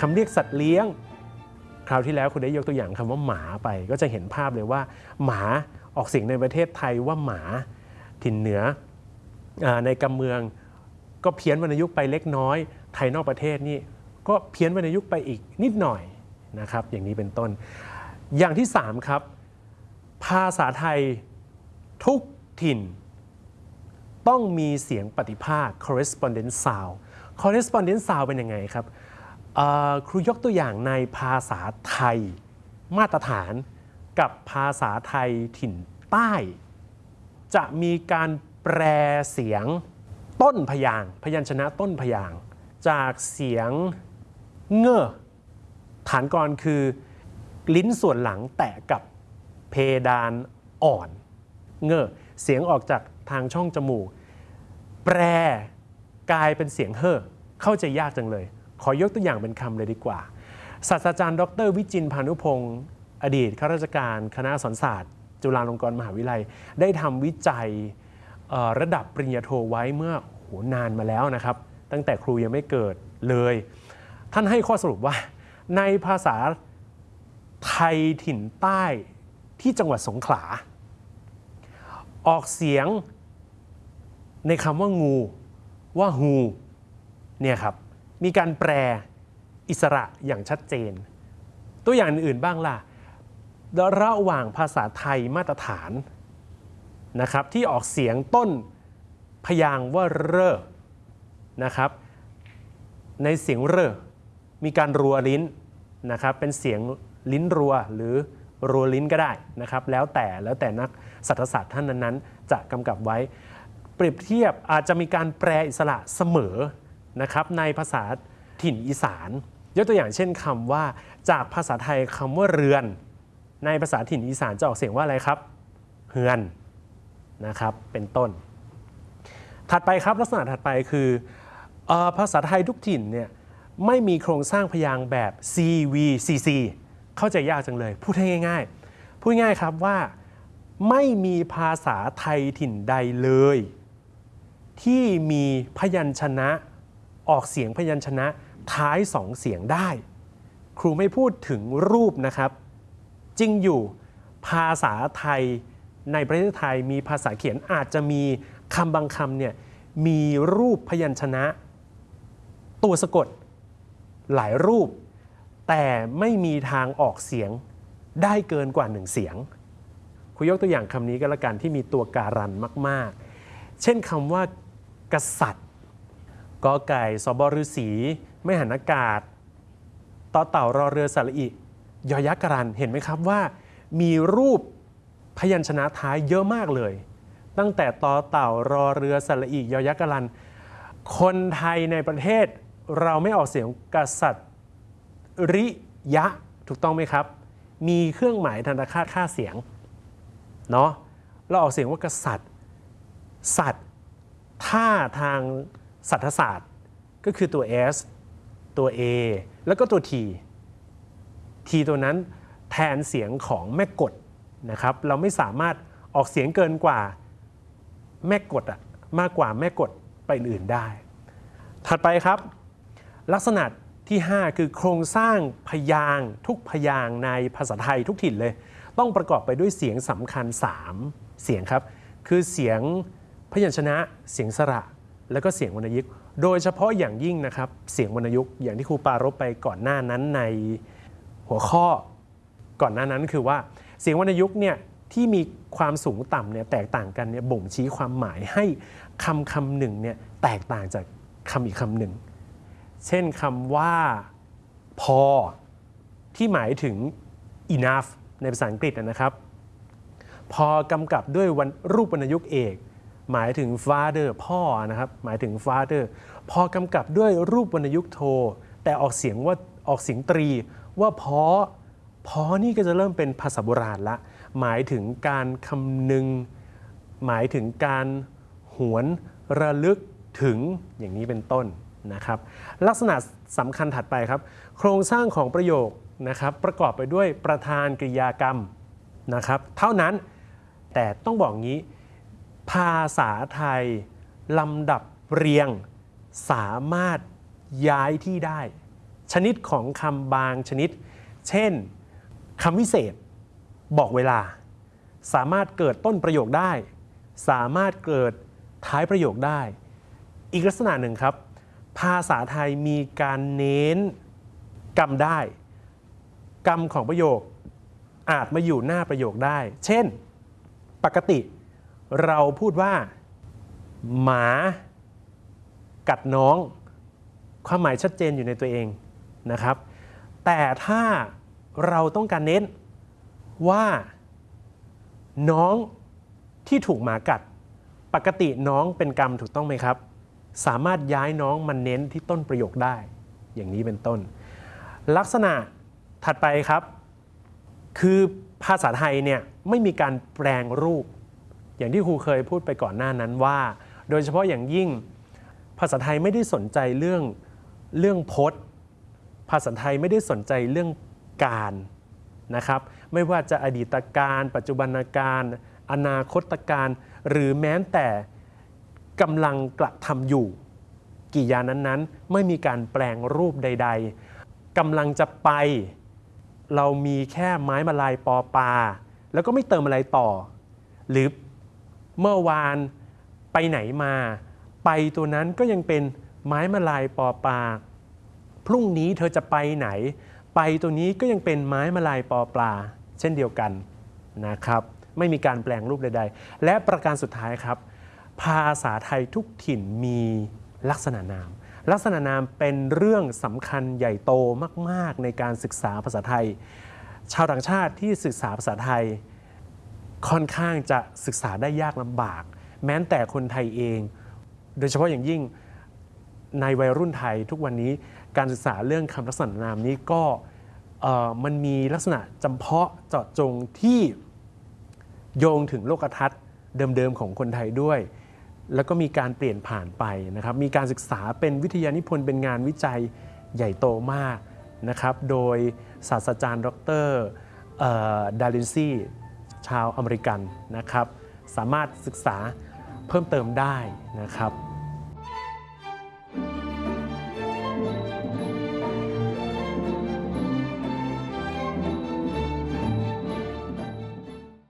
คำเรียกสัตว์เลี้ยง คราวที่แล้วคุณได้ยกตัวอย่างคำว่าหมาไป ก็จะเห็นภาพเลยว่า หมาออกเสียงในประเทศไทยว่าหมาถิ่นเหนืออในกำเมืองก็เพี้ยนวรรณยุกต์ไปเล็กน้อย ไทยนอกประเทศนี่ก็เพี้ยนวรรณยุกต์ไปอีกนิดหน่อยนะครับ อย่างนี้เป็นต้น อย่างที่ 3 ครับ ภาษาไทยทุกถิ่น ต้องมีเสียงปฏิภาค correspondence sound correspondence sound เป็นยังไงครับ ครูยกตัวอย่างในภาษาไทยมาตรฐานกับภาษาไทยถิ่นใต้ จะมีการแปลเสียงต้นพยางพยัญชนะต้นพยาง จากเสียงเง่อฐานกรคือ ลิ้นส่วนหลังแตะกับเพดานอ่อน เง่อเสียงออกจากทางช่องจมูก แปรกลายเป็นเสียงเฮ่อเข้าใจยากจังเลย ขอยกตัวอย่างเป็นคำเลยดีกว่า ศาสตราจารย์ ดร วิจินพานุพงศ์อดีตข้าราชการคณะสอนศาสตร์ จุฬาลงกรณ์มหาวิทยาลัย ได้ทำวิจัยระดับปริญญาโทไว้เมื่อโหนานมาแล้วนะครับ ตั้งแต่ครูยังไม่เกิดเลย ท่านให้ข้อสรุปว่า ในภาษาไทยถิ่นใต้ที่จังหวัดสงขลา ออกเสียงในคำว่างูว่าฮูเนี่ยครับ มีการแปลอิสระอย่างชัดเจน ตัวอย่างอื่นบ้างล่ะ ระหว่างภาษาไทยมาตรฐานนะครับที่ออกเสียงต้นพยางว่าเรอนะครับในเสียงเรอมีการรัวลิ้นนะครับเป็นเสียงลิ้นรัวหรือรัวลิ้นก็ได้นะครับแล้วแต่แล้วแต่นักสัตศาสตร์ท่านนั้นๆ จะกำกับไว้ เปรียบเทียบอาจจะมีการแปลอิสระเสมอ นะครับในภาษาถิ่นอีสาน ยกตัวอย่างเช่นคำว่า จากภาษาไทยคำว่าเรือน ในภาษาถิ่นอีสานจะออกเสียงว่าอะไรครับเฮือนนะครับเป็นต้น ถัดไปครับลักษณะถัดไปคืออภาษาไทยทุกถิ่นเนี่ยไม่มีโครงสร้างพยางค์แบบ CVCC เข้าใจยากจังเลย พูดให้ง่าย ๆ พูดง่ายครับว่าไม่มีภาษาไทยถิ่นใดเลย ที่มีพยัญชนะ ออกเสียงพยัญชนะท้ายสองเสียงได้ ครูไม่พูดถึงรูปนะครับ จริงอยู่ภาษาไทยในประเทศไทยมีภาษาเขียนอาจจะมีคำบางคำเนี่ยมีรูปพยัญชนะ ตัวสะกดหลายรูป แต่ไม่มีทางออกเสียงได้เกินกว่าหนึ่งเสียงครูยกตัวอย่างคำนี้ก็แล้วกันที่มีตัวการันมาก ๆ เช่นคำว่ากษัตริย์ กอไก่สบฤษีไม่หันอากาศต่อเต่ารอเรือสระอิยอยักษ์กรันเห็นไหมครับว่ามีรูปพยัญชนะท้ายเยอะมากเลย ตั้งแต่ต่อเต่ารอเรือสระอิยอยักษ์กรัน คนไทยในประเทศเราไม่ออกเสียงกษัตริยะถูกต้องไหมครับ มีเครื่องหมายธนคาตค่าเสียงเนาะเราออกเสียงว่ากษัตริย์ สัตว์ถ้าทาง สัตศาสตร์ก็คือตัว S ตัว A แล้วก็ตัว T T ตัวนั้นแทนเสียงของแม่กดนะครับ เราไม่สามารถออกเสียงเกินกว่าแม่กดอะมากกว่าแม่กดไปอื่นได้ ถัดไปครับ ลักษณะที่ 5 คือโครงสร้างพยางทุกพยางในภาษาไทยทุกถิ่นเลย ต้องประกอบไปด้วยเสียงสำคัญ 3 เสียงครับ คือเสียงพยัญชนะเสียงสระ แล้วก็เสียงวรรณยุกต์โดยเฉพาะอย่างยิ่งนะครับเสียงวรรณยุกต์อย่างที่ครูปารบไปก่อนหน้านั้นในหัวข้อก่อนหน้านั้นคือว่าเสียงวรรณยุกต์เนี่ยที่มีความสูงต่ำเนี่ยแตกต่างกันเนี่ยบ่งชี้ความหมายให้คำคำหนึ่งเนี่ยแตกต่างจากคำอีกคำหนึ่ง เช่นคำว่าพอที่หมายถึง enough ในภาษาอังกฤษนะครับ พอกำกับด้วยวันรูปวรรณยุกต์เอก หมายถึง father พ่อนะครับหมายถึง father พอกำกับด้วยรูปวรรณยุกต์โท แต่ออกเสียงว่าออกเสียงตรีว่าพอพอนี่ก็จะเริ่มเป็นภาษาโบราณละ หมายถึงการคำนึง หมายถึงการหวนระลึกถึงอย่างนี้เป็นต้นนะครับ ลักษณะสำคัญถัดไปครับ โครงสร้างของประโยคนะครับประกอบไปด้วยประธานกริยากรรมนะครับ เท่านั้นแต่ต้องบอกงี้ ภาษาไทยลำดับเรียงสามารถย้ายที่ได้ ชนิดของคำบางชนิด เช่นคำวิเศษ บอกเวลา สามารถเกิดต้นประโยคได้ สามารถเกิดท้ายประโยคได้ อีกลักษณะหนึ่งครับ ภาษาไทยมีการเน้นกรรมได้ กรรมของประโยคอาจมาอยู่หน้าประโยคได้ เช่น ปกติ เราพูดว่าหมากัดน้อง ความหมายชัดเจนอยู่ในตัวเองนะครับ แต่ถ้าเราต้องการเน้นว่าน้องที่ถูกหมากัด ปกติน้องเป็นกรรมถูกต้องไหมครับ สามารถย้ายน้องมาเน้นที่ต้นประโยคได้ อย่างนี้เป็นต้น ลักษณะถัดไปครับ คือภาษาไทยเนี่ยไม่มีการแปลงรูป อย่างที่ครูเคยพูดไปก่อนหน้านั้นว่า โดยเฉพาะอย่างยิ่งภาษาไทยไม่ได้สนใจเรื่องเรื่องพจน์ ภาษาไทยไม่ได้สนใจเรื่องการนะครับไม่ว่าจะอดีตการปัจจุบันการอนาคตการหรือแม้แต่กำลังกระทำอยู่กิยานั้นๆ ไม่มีการแปลงรูปใด ๆกำลังจะไป เรามีแค่ไม้มาลายปอปลาแล้วก็ไม่เติมอะไรต่อ หรือ เมื่อวานไปไหนมา ไปตัวนั้นก็ยังเป็นไม้มาลายปอปลาพรุ่งนี้เธอจะไปไหน ไปตัวนี้ก็ยังเป็นไม้มาลายปอปลา เช่นเดียวกันนะครับ ไม่มีการแปลงรูปใดๆ และประการสุดท้ายครับ ภาษาไทยทุกถิ่นมีลักษณะนาม ลักษณะนามเป็นเรื่องสำคัญใหญ่โตมาก ๆ ในการศึกษาภาษาไทย ชาวต่างชาติที่ศึกษาภาษาไทย ค่อนข้างจะศึกษาได้ยากลำบาก แม้แต่คนไทยเอง โดยเฉพาะอย่างยิ่งในวัยรุ่นไทยทุกวันนี้การศึกษาเรื่องคำลักษณะนามนี้ก็มันมีลักษณะจำเพาะเจาะจงที่โยงถึงโลกทัศน์เดิมๆของคนไทยด้วย แล้วก็มีการเปลี่ยนผ่านไปนะครับ มีการศึกษาเป็นวิทยานิพนธ์เป็นงานวิจัยใหญ่โตมากนะครับ โดยศาสตราจารย์ ดรดารินซี ชาวอเมริกันนะครับ สามารถศึกษาเพิ่มเติมได้นะครับ